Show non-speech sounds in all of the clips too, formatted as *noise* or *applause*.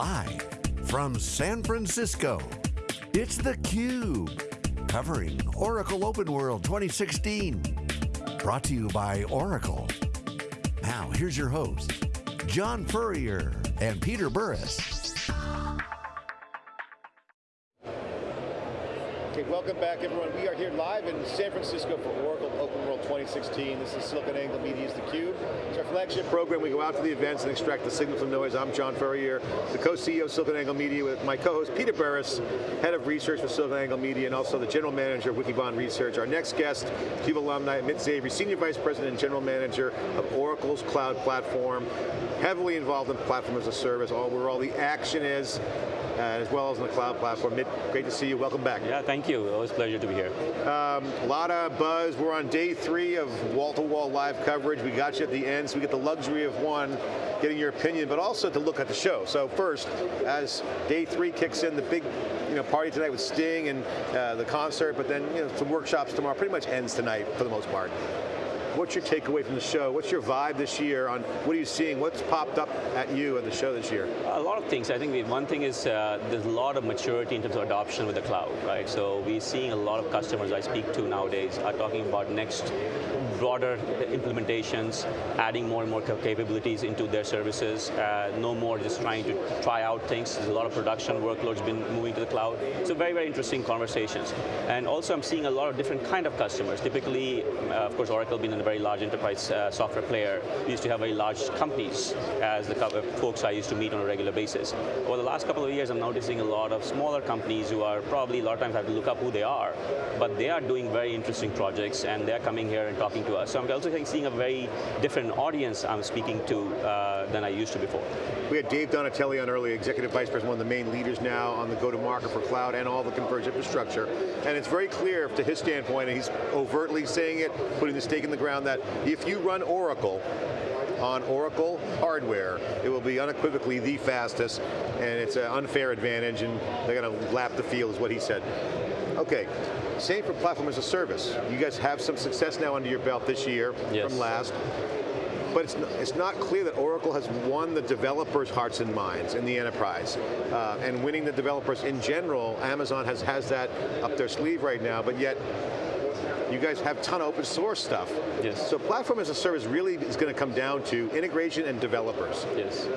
Live from San Francisco, it's theCUBE. Covering Oracle Open World 2016. Brought to you by Oracle. Now, here's your host, John Furrier and Peter Burris. Welcome back everyone. We are here live in San Francisco for Oracle Open World 2016. This is SiliconANGLE Media's theCUBE. It's our flagship program. We go out to the events and extract the signal from noise. I'm John Furrier, the co-CEO of SiliconANGLE Media with my co-host Peter Burris, head of research for SiliconANGLE Media and also the general manager of Wikibon Research. Our next guest, CUBE alumni, Amit Zavery, senior vice president and general manager of Oracle's cloud platform, heavily involved in platform as a service, all where all the action is, as well as on the cloud platform. Mitt, great to see you, welcome back. Yeah, thank you, always a pleasure to be here. Um, a lot of buzz, we're on day three of wall-to-wall -wall live coverage. We got you at the end, so we get the luxury of one, getting your opinion, but also to look at the show. So first, as day three kicks in, the big you know, party tonight with Sting and uh, the concert, but then you know, some workshops tomorrow, pretty much ends tonight for the most part. What's your takeaway from the show? What's your vibe this year on what are you seeing? What's popped up at you at the show this year? A lot of things. I think the one thing is uh, there's a lot of maturity in terms of adoption with the cloud, right? So we're seeing a lot of customers I speak to nowadays are talking about next broader implementations, adding more and more capabilities into their services, uh, no more just trying to try out things. There's a lot of production workloads been moving to the cloud. So very, very interesting conversations. And also I'm seeing a lot of different kind of customers. Typically, uh, of course, Oracle being a very large enterprise uh, software player, used to have very large companies as the folks I used to meet on a regular basis. Over the last couple of years, I'm noticing a lot of smaller companies who are probably, a lot of times have to look up who they are, but they are doing very interesting projects and they're coming here and talking to to us. So I'm also seeing a very different audience I'm speaking to uh, than I used to before. We had Dave Donatelli on earlier, Executive Vice President, one of the main leaders now on the go-to-market for cloud and all the converged infrastructure. And it's very clear to his standpoint, and he's overtly saying it, putting the stake in the ground, that if you run Oracle, on Oracle hardware, it will be unequivocally the fastest, and it's an unfair advantage, and they're going to lap the field, is what he said. Okay, same for platform as a service. You guys have some success now under your belt this year yes. from last. But it's not, it's not clear that Oracle has won the developers' hearts and minds in the enterprise. Uh, and winning the developers in general, Amazon has, has that up their sleeve right now, but yet you guys have a ton of open source stuff. Yes. So platform as a service really is going to come down to integration and developers. Yes.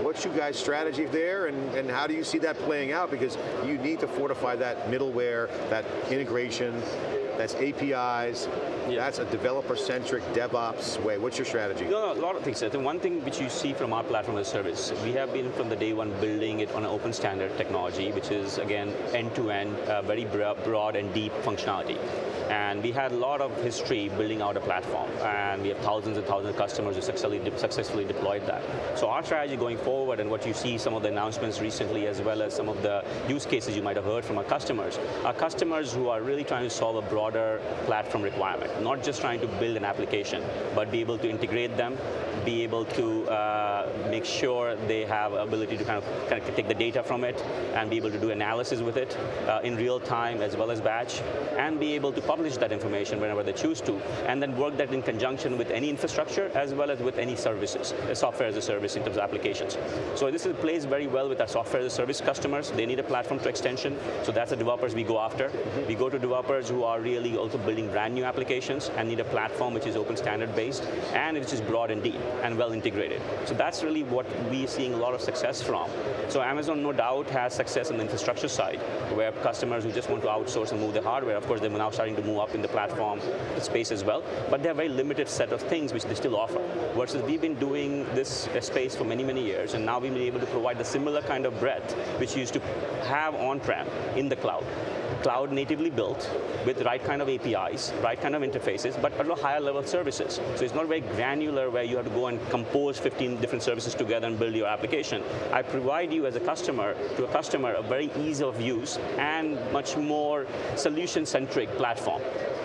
What's you guys' strategy there and, and how do you see that playing out? Because you need to fortify that middleware, that integration, that's APIs, yeah. that's a developer-centric DevOps way. What's your strategy? No, no, a lot of things. I think one thing which you see from our platform as a service, we have been from the day one building it on an open standard technology, which is again, end-to-end, -end, uh, very broad and deep functionality. And we had a lot of history building out a platform, and we have thousands and thousands of customers who successfully, successfully deployed that. So our strategy going forward, and what you see some of the announcements recently, as well as some of the use cases you might have heard from our customers, are customers who are really trying to solve a broader platform requirement, not just trying to build an application, but be able to integrate them, be able to uh, make sure they have ability to kind of, kind of take the data from it and be able to do analysis with it uh, in real time as well as batch, and be able to publish that information whenever they choose to, and then work that in conjunction with any infrastructure as well as with any services, uh, software as a service in terms of applications. So this is, plays very well with our software as a service customers. They need a platform to extension, so that's the developers we go after. Mm -hmm. We go to developers who are really also building brand new applications and need a platform which is open standard based and which is broad and deep and well integrated. So that's really what we're seeing a lot of success from. So Amazon, no doubt, has success on the infrastructure side, where customers who just want to outsource and move the hardware, of course, they're now starting to move up in the platform space as well, but they have a very limited set of things which they still offer. Versus we've been doing this space for many, many years, and now we've been able to provide the similar kind of breadth which used to have on-prem in the cloud cloud natively built with the right kind of APIs, right kind of interfaces, but a higher level services. So it's not very granular where you have to go and compose 15 different services together and build your application. I provide you as a customer, to a customer, a very ease of use and much more solution-centric platform platform.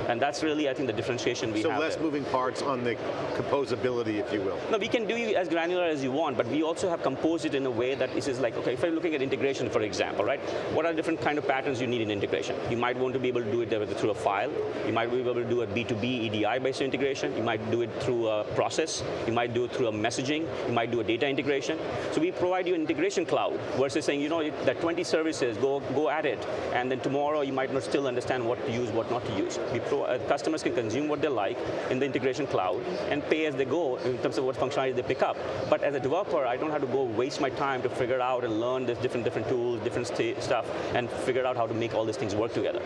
And that's really, I think, the differentiation we so have. So less there. moving parts on the composability, if you will. No, we can do as granular as you want, but we also have composed it in a way that this is like, okay, if I'm looking at integration, for example, right? What are different kind of patterns you need in integration? You might want to be able to do it through a file. You might be able to do a B2B EDI-based integration. You might do it through a process. You might do it through a messaging. You might do a data integration. So we provide you an integration cloud versus saying, you know, that 20 services, go, go at it, and then tomorrow you might not still understand what to use, what not to use. Uh, customers can consume what they like in the integration cloud and pay as they go in terms of what functionality they pick up. But as a developer, I don't have to go waste my time to figure out and learn this different different tools, different stuff, and figure out how to make all these things work together.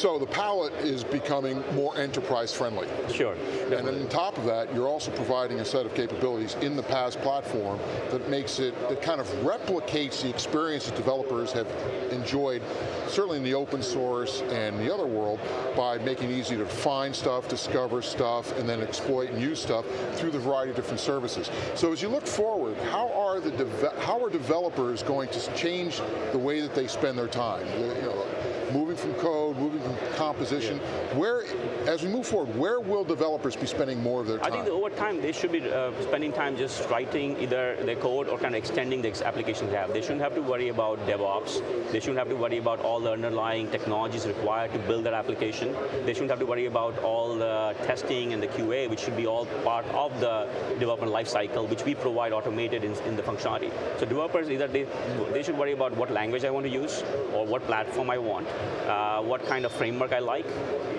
So the palette is becoming more enterprise friendly. Sure. And then on top of that, you're also providing a set of capabilities in the PaaS platform that makes it, that kind of replicates the experience that developers have enjoyed, certainly in the open source and the other world, by making it easy to find stuff, discover stuff, and then exploit and use stuff through the variety of different services. So as you look forward, how are the how are developers going to change the way that they spend their time? You know, from code, moving from composition. Yeah. Where, as we move forward, where will developers be spending more of their time? I think over time they should be uh, spending time just writing either their code or kind of extending the applications they have. They shouldn't have to worry about DevOps. They shouldn't have to worry about all the underlying technologies required to build their application. They shouldn't have to worry about all the testing and the QA, which should be all part of the development lifecycle, which we provide automated in, in the functionality. So developers either they, they should worry about what language I want to use or what platform I want uh, what kind of framework I like,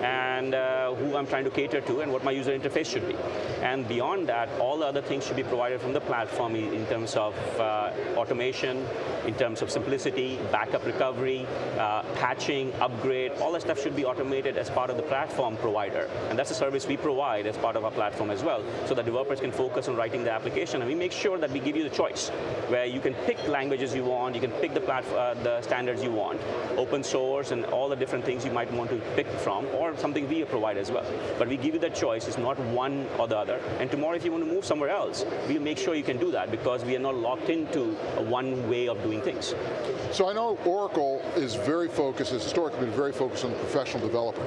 and uh, who I'm trying to cater to, and what my user interface should be. And beyond that, all the other things should be provided from the platform in terms of uh, automation, in terms of simplicity, backup recovery, uh, patching, upgrade, all that stuff should be automated as part of the platform provider. And that's a service we provide as part of our platform as well, so that developers can focus on writing the application. And we make sure that we give you the choice, where you can pick languages you want, you can pick the, uh, the standards you want, open source and all the different things you might want to pick from, or something we provide as well. But we give you that choice, it's not one or the other. And tomorrow if you want to move somewhere else, we'll make sure you can do that because we are not locked into one way of doing things. So I know Oracle is very focused, has historically been very focused on the professional developer.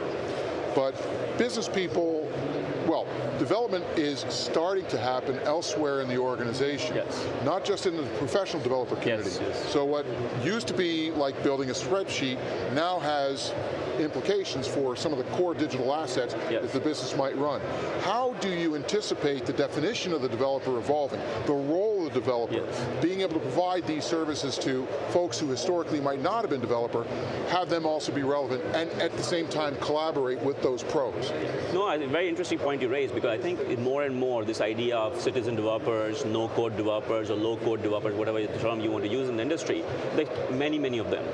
But business people well, development is starting to happen elsewhere in the organization. Yes. Not just in the professional developer community. Yes, yes. So what used to be like building a spreadsheet now has implications for some of the core digital assets yes. that the business might run. How do you anticipate the definition of the developer evolving? The role developer, yes. being able to provide these services to folks who historically might not have been developer, have them also be relevant, and at the same time collaborate with those pros. No, a very interesting point you raised, because I think more and more this idea of citizen developers, no-code developers, or low-code developers, whatever term you want to use in the industry, there's many, many of them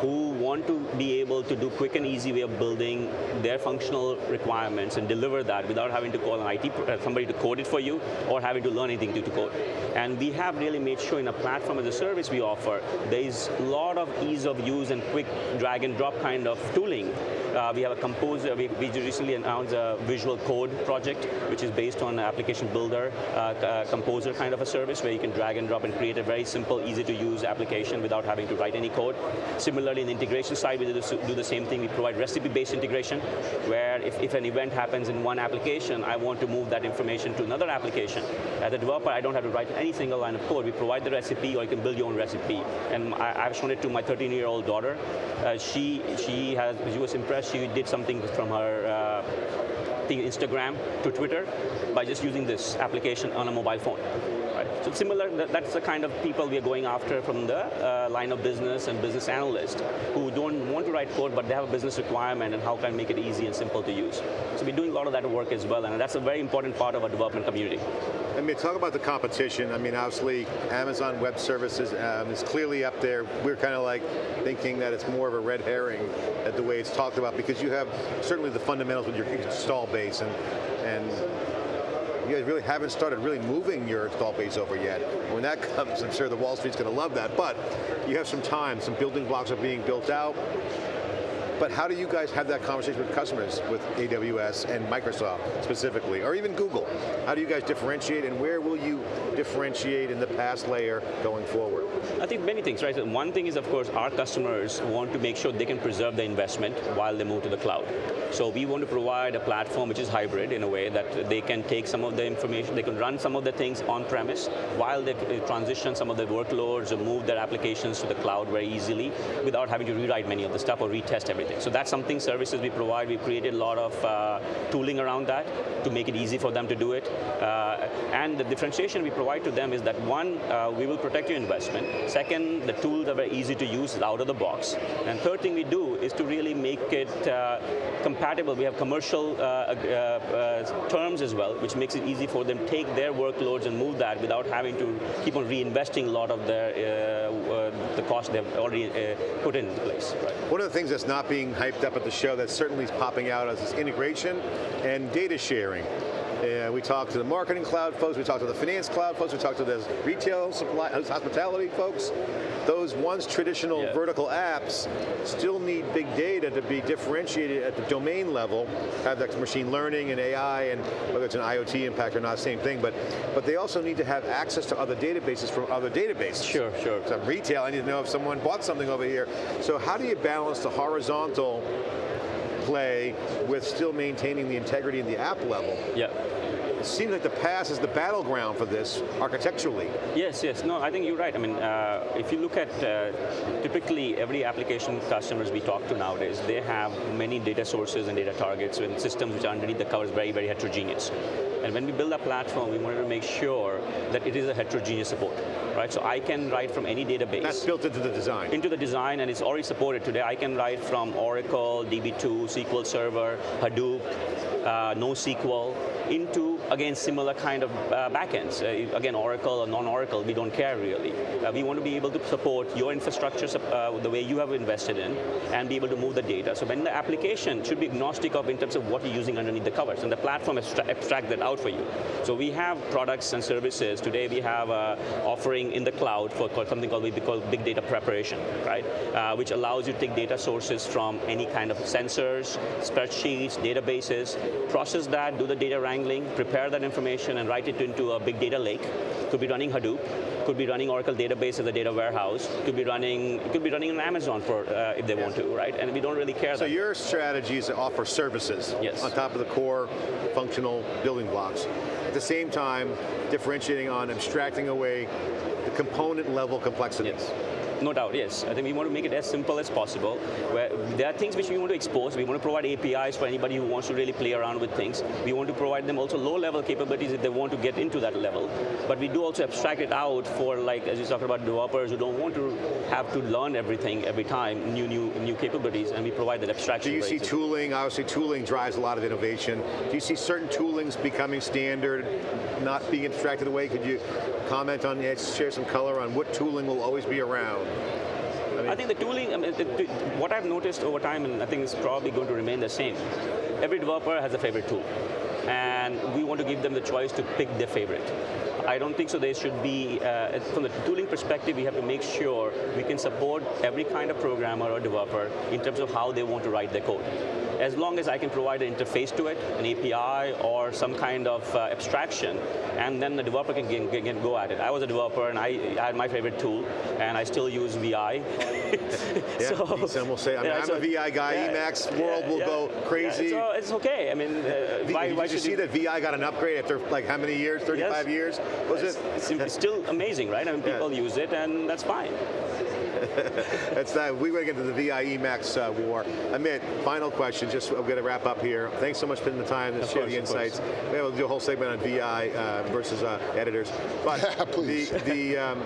who want to be able to do quick and easy way of building their functional requirements and deliver that without having to call an IT, uh, somebody to code it for you or having to learn anything to, to code. And we have really made sure in a platform as a service we offer, there's a lot of ease of use and quick drag and drop kind of tooling uh, we have a composer, we, we, recently announced a visual code project, which is based on application builder, uh, uh, composer kind of a service where you can drag and drop and create a very simple, easy to use application without having to write any code. Similarly, in the integration side, we do the same thing. We provide recipe-based integration, where if, if an event happens in one application, I want to move that information to another application. As a developer, I don't have to write any single line of code. We provide the recipe, or you can build your own recipe. And I, have shown it to my 13-year-old daughter. Uh, she, she, has, she was impressed she did something from her uh, Instagram to Twitter by just using this application on a mobile phone. Right? So similar, that's the kind of people we are going after from the uh, line of business and business analysts who don't want to write code, but they have a business requirement and how can I make it easy and simple to use. So we're doing a lot of that work as well, and that's a very important part of our development community. I mean, talk about the competition. I mean, obviously, Amazon Web Services um, is clearly up there. We're kind of like thinking that it's more of a red herring at the way it's talked about because you have certainly the fundamentals with your install base and and you guys really haven't started really moving your install base over yet. When that *laughs* comes, I'm sure the Wall Street's going to love that, but you have some time, some building blocks are being built out. But how do you guys have that conversation with customers with AWS and Microsoft specifically, or even Google? How do you guys differentiate and where will you differentiate in the PaaS layer going forward? I think many things, right? One thing is, of course, our customers want to make sure they can preserve the investment while they move to the cloud. So we want to provide a platform which is hybrid in a way that they can take some of the information, they can run some of the things on-premise while they transition some of the workloads or move their applications to the cloud very easily without having to rewrite many of the stuff or retest everything. So that's something services we provide. We've created a lot of uh, tooling around that to make it easy for them to do it. Uh, and the differentiation we provide to them is that one, uh, we will protect your investment. Second, the tools are very easy to use out of the box. And third thing we do is to really make it uh, compatible. We have commercial uh, uh, terms as well, which makes it easy for them to take their workloads and move that without having to keep on reinvesting a lot of their, the cost they've already put in place. Right. One of the things that's not being hyped up at the show that certainly is popping out as is integration and data sharing. And we talked to the marketing cloud folks, we talked to the finance cloud folks, we talked to the retail supply, hospitality folks. Those once traditional yeah. vertical apps still need big data to be differentiated at the domain level, have that machine learning and AI and whether it's an IoT impact or not, same thing, but, but they also need to have access to other databases from other databases. Sure, sure. So retail, I need to know if someone bought something over here. So how do you balance the horizontal play with still maintaining the integrity in the app level. Yeah. It seems like the PaaS is the battleground for this architecturally. Yes, yes, no, I think you're right. I mean, uh, if you look at uh, typically every application customers we talk to nowadays, they have many data sources and data targets and systems which are underneath the covers very, very heterogeneous. And when we build a platform, we wanted to make sure that it is a heterogeneous support, right? So I can write from any database. That's built into the design. Into the design, and it's already supported today. I can write from Oracle, DB2, SQL Server, Hadoop, uh, NoSQL, into, again, similar kind of uh, backends. Uh, again, Oracle or non-Oracle, we don't care really. Uh, we want to be able to support your infrastructure uh, the way you have invested in and be able to move the data. So when the application should be agnostic of in terms of what you're using underneath the covers, and the platform abstract, that out for you. So we have products and services. Today we have an offering in the cloud for something called we call big data preparation, right? Uh, which allows you to take data sources from any kind of sensors, spreadsheets, databases, process that, do the data wrangling, prepare that information and write it into a big data lake. Could be running Hadoop, could be running Oracle database as a data warehouse, could be running, could be running on Amazon for uh, if they yes. want to, right? And we don't really care. So your strategy is to offer services yes. on top of the core functional building blocks. At the same time, differentiating on abstracting away the component level complexities. Yes. No doubt, yes. I think we want to make it as simple as possible. Where there are things which we want to expose. We want to provide APIs for anybody who wants to really play around with things. We want to provide them also low-level capabilities if they want to get into that level. But we do also abstract it out for, like, as you talked about, developers who don't want to have to learn everything every time, new, new, new capabilities, and we provide that abstraction. Do you see tooling? Obviously, tooling drives a lot of innovation. Do you see certain toolings becoming standard, not being abstracted away? Could you comment on, share some color on what tooling will always be around? I, mean, I think the tooling, I mean, the, the, what I've noticed over time, and I think it's probably going to remain the same, every developer has a favorite tool. And we want to give them the choice to pick their favorite. I don't think so there should be, uh, from the tooling perspective, we have to make sure we can support every kind of programmer or developer in terms of how they want to write their code as long as I can provide an interface to it, an API or some kind of uh, abstraction, and then the developer can, can, can, go at it. I was a developer and I, I, had my favorite tool, and I still use VI. yeah, *laughs* so, some will say, I mean, yeah, I'm so, a VI guy, yeah, Emacs world yeah, will go crazy. so it's okay, I mean, uh, v, why, did why you see you... that VI got an upgrade after like how many years, 35 yes. years? Was it's, it? It's still amazing, right? I mean, people use it and that's fine. That's that. We want to get to the VI Emacs uh, war. Amit, final question. Just I'm going to wrap up here. Thanks so much for spending the time to of share course, the insights. Maybe we'll do a whole segment on VI uh, versus uh, editors. But *laughs* yeah, the the um,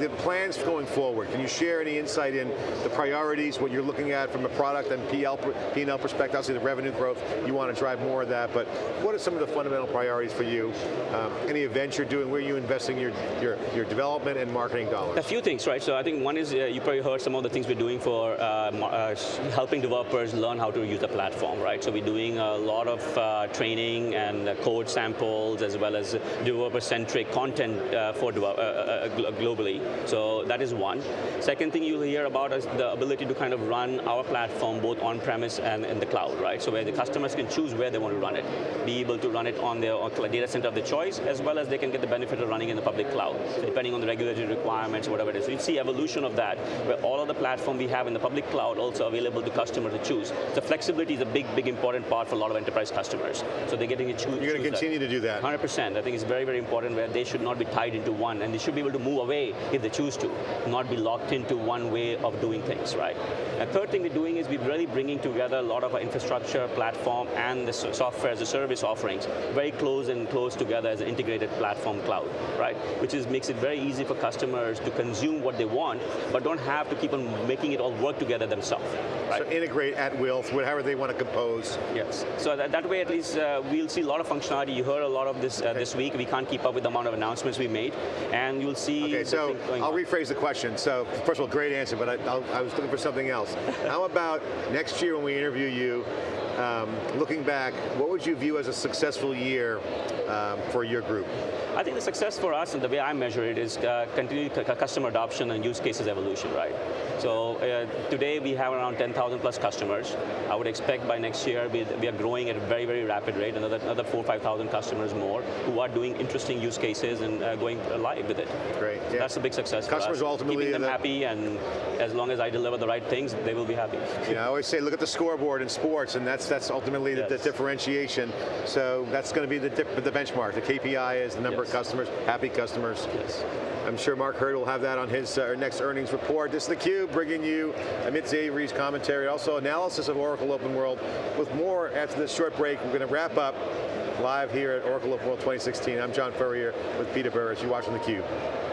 the plans going forward. Can you share any insight in the priorities, what you're looking at from a product and PL, P&L perspective? Obviously the revenue growth, you want to drive more of that, but what are some of the fundamental priorities for you? Um, any events you're doing, where are you investing your, your, your development and marketing dollars? A few things, right? So I think one is, uh, you probably heard some of the things we're doing for uh, uh, helping developers learn how to use the platform, right? So we're doing a lot of uh, training and code samples as well as developer-centric content uh, for uh, globally. So that is one. Second thing you'll hear about is the ability to kind of run our platform both on-premise and in the cloud, right? So where the customers can choose where they want to run it. Be able to run it on their data center of their choice, as well as they can get the benefit of running in the public cloud, depending on the regulatory requirements, whatever it is. So you see evolution of that, where all of the platform we have in the public cloud also available to customers to choose. So flexibility is a big, big important part for a lot of enterprise customers. So they're getting to choose. You're going to continue that. to do that. 100%. I think it's very, very important where they should not be tied into one, and they should be able to move away if they choose to, not be locked into one way of doing things, right? A third thing we're doing is we're really bringing together a lot of our infrastructure, platform, and the software as a service offerings very close and close together as an integrated platform cloud, right? Which is makes it very easy for customers to consume what they want, but don't have to keep on making it all work together themselves. Right? So integrate at will, whatever they want to compose. Yes. So that, that way, at least, uh, we'll see a lot of functionality. You heard a lot of this uh, okay. this week. We can't keep up with the amount of announcements we made, and you'll see. Okay, so I'll on. rephrase the question. So first of all, great answer, but I, I was looking for something else. How about next year when we interview you? Um, looking back, what would you view as a successful year um, for your group? I think the success for us, and the way I measure it, is uh, continued customer adoption and use cases evolution, right? So uh, today we have around 10,000 plus customers. I would expect by next year we, we are growing at a very, very rapid rate, another, another four, 5,000 customers more who are doing interesting use cases and uh, going live with it. Great, yeah. That's a big success Customers ultimately- Keeping them happy and as long as I deliver the right things, they will be happy. Yeah, I always say look at the scoreboard in sports and that's that's ultimately yes. the, the, differentiation. So that's going to be the, the benchmark. The KPI is the number yes. of customers, happy customers. Yes. I'm sure Mark Hurd will have that on his uh, next earnings report. This is theCUBE, bringing you Amit Zavery's commentary, also analysis of Oracle Open World. With more after this short break, we're going to wrap up live here at Oracle Open World 2016. I'm John Furrier with Peter Burris. You're watching theCUBE.